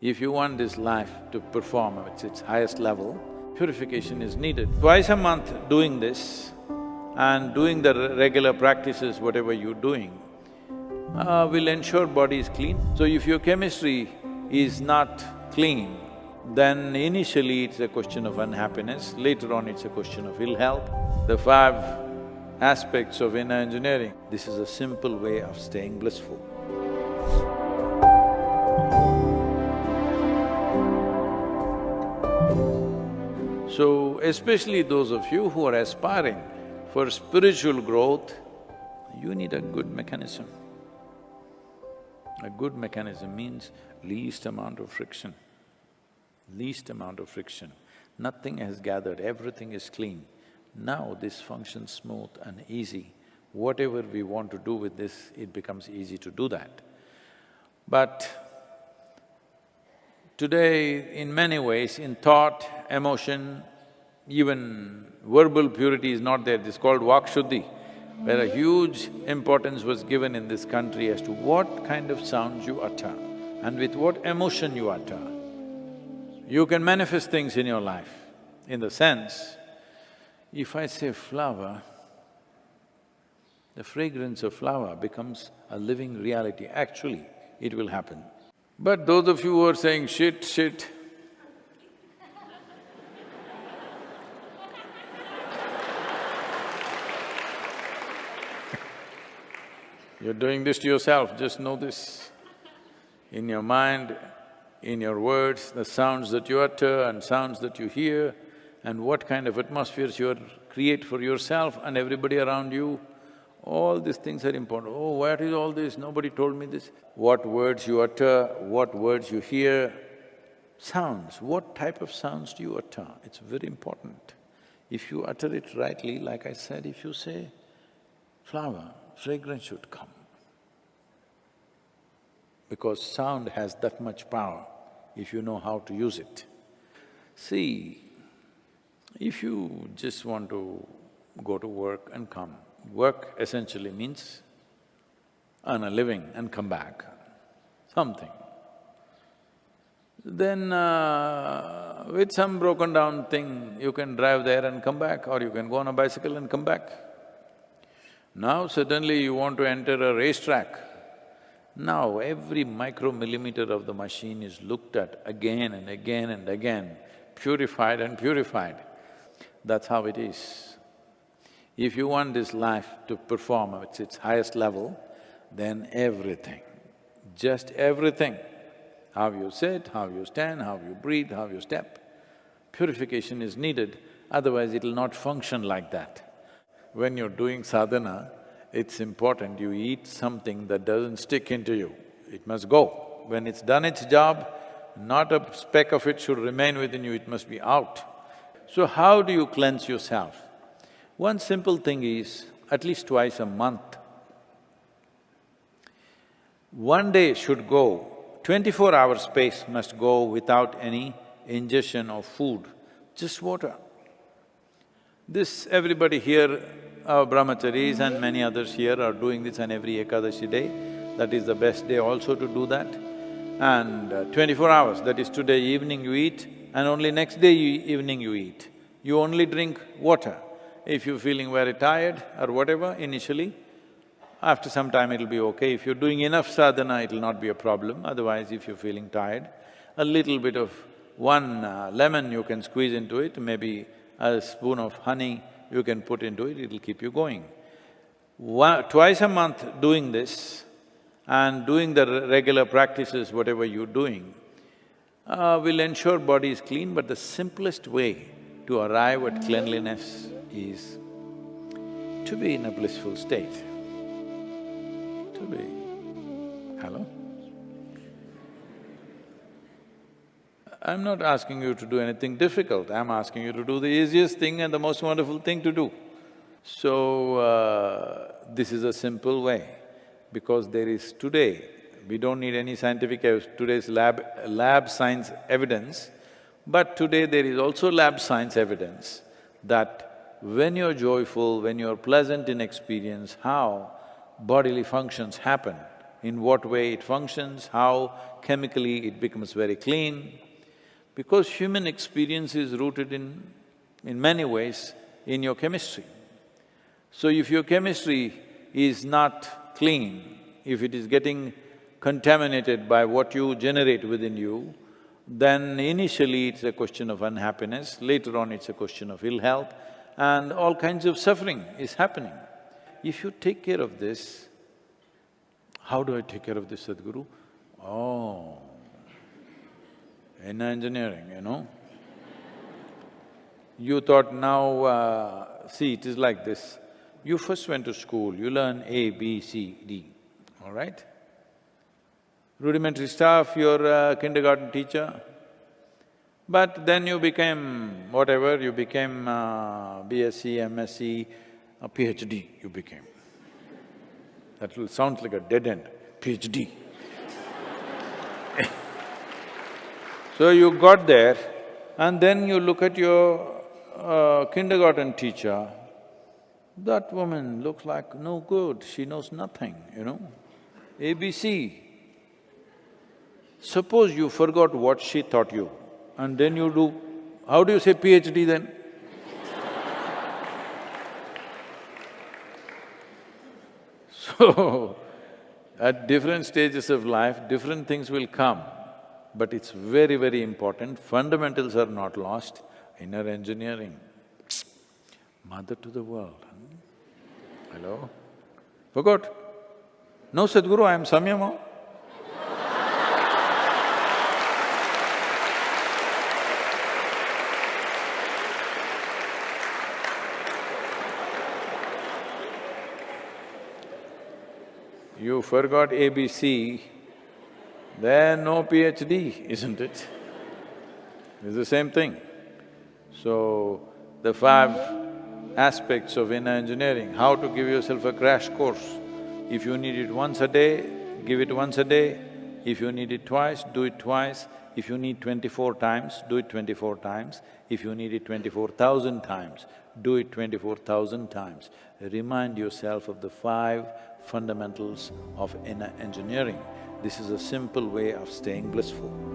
If you want this life to perform at its highest level, purification is needed. Twice a month doing this and doing the regular practices, whatever you're doing, uh, will ensure body is clean. So if your chemistry is not clean, then initially it's a question of unhappiness, later on it's a question of ill health. The five aspects of inner engineering, this is a simple way of staying blissful. So, especially those of you who are aspiring for spiritual growth, you need a good mechanism. A good mechanism means least amount of friction, least amount of friction. Nothing has gathered, everything is clean. Now this functions smooth and easy. Whatever we want to do with this, it becomes easy to do that. But today, in many ways, in thought, emotion, even verbal purity is not there, this is called Vakshuddhi, where a huge importance was given in this country as to what kind of sounds you utter and with what emotion you utter. You can manifest things in your life, in the sense, if I say flower, the fragrance of flower becomes a living reality. Actually, it will happen. But those of you who are saying shit, shit, You're doing this to yourself, just know this. In your mind, in your words, the sounds that you utter and sounds that you hear, and what kind of atmospheres you create for yourself and everybody around you, all these things are important. Oh, what is all this? Nobody told me this. What words you utter, what words you hear, sounds, what type of sounds do you utter? It's very important. If you utter it rightly, like I said, if you say flower, fragrance should come. Because sound has that much power if you know how to use it. See, if you just want to go to work and come, work essentially means earn a living and come back, something. Then uh, with some broken down thing, you can drive there and come back or you can go on a bicycle and come back. Now suddenly you want to enter a racetrack. Now every micromillimeter of the machine is looked at again and again and again, purified and purified. That's how it is. If you want this life to perform at its highest level, then everything, just everything, how you sit, how you stand, how you breathe, how you step, purification is needed, otherwise it'll not function like that. When you're doing sadhana, it's important you eat something that doesn't stick into you, it must go. When it's done its job, not a speck of it should remain within you, it must be out. So how do you cleanse yourself? One simple thing is, at least twice a month, one day should go, twenty-four hour space must go without any ingestion of food, just water. This everybody here, our brahmacharis and many others here are doing this on every Ekadashi day. That is the best day also to do that. And uh, twenty-four hours, that is today evening you eat and only next day you, evening you eat. You only drink water. If you're feeling very tired or whatever initially, after some time it'll be okay. If you're doing enough sadhana, it'll not be a problem. Otherwise, if you're feeling tired, a little bit of one uh, lemon you can squeeze into it, maybe a spoon of honey you can put into it, it'll keep you going. One, twice a month doing this and doing the regular practices, whatever you're doing, uh, will ensure body is clean, but the simplest way to arrive at cleanliness is to be in a blissful state, to be… I'm not asking you to do anything difficult, I'm asking you to do the easiest thing and the most wonderful thing to do. So, uh, this is a simple way, because there is today, we don't need any scientific today's lab… lab science evidence, but today there is also lab science evidence that when you're joyful, when you're pleasant in experience, how bodily functions happen in what way it functions, how chemically it becomes very clean. Because human experience is rooted in, in many ways in your chemistry. So if your chemistry is not clean, if it is getting contaminated by what you generate within you, then initially it's a question of unhappiness, later on it's a question of ill health, and all kinds of suffering is happening. If you take care of this, how do I take care of this, Sadhguru? Oh, inner engineering, you know. You thought now, uh, see, it is like this. You first went to school, you learn A, B, C, D, all right? Rudimentary stuff, you're a kindergarten teacher, but then you became whatever, you became uh, BSc, MSc, a PhD you became. That will sound like a dead end, PhD. so you got there and then you look at your uh, kindergarten teacher, that woman looks like no good, she knows nothing, you know, ABC. Suppose you forgot what she taught you and then you do… How do you say PhD then? So, at different stages of life, different things will come, but it's very, very important, fundamentals are not lost, inner engineering, mother to the world. Hello? Forgot? No, Sadhguru, I am Samyama. you forgot ABC, then no PhD, isn't it? It's the same thing. So, the five aspects of inner engineering, how to give yourself a crash course. If you need it once a day, give it once a day. If you need it twice, do it twice. If you need twenty-four times, do it twenty-four times. If you need it twenty-four thousand times, do it twenty-four thousand times. Remind yourself of the five fundamentals of inner engineering. This is a simple way of staying blissful.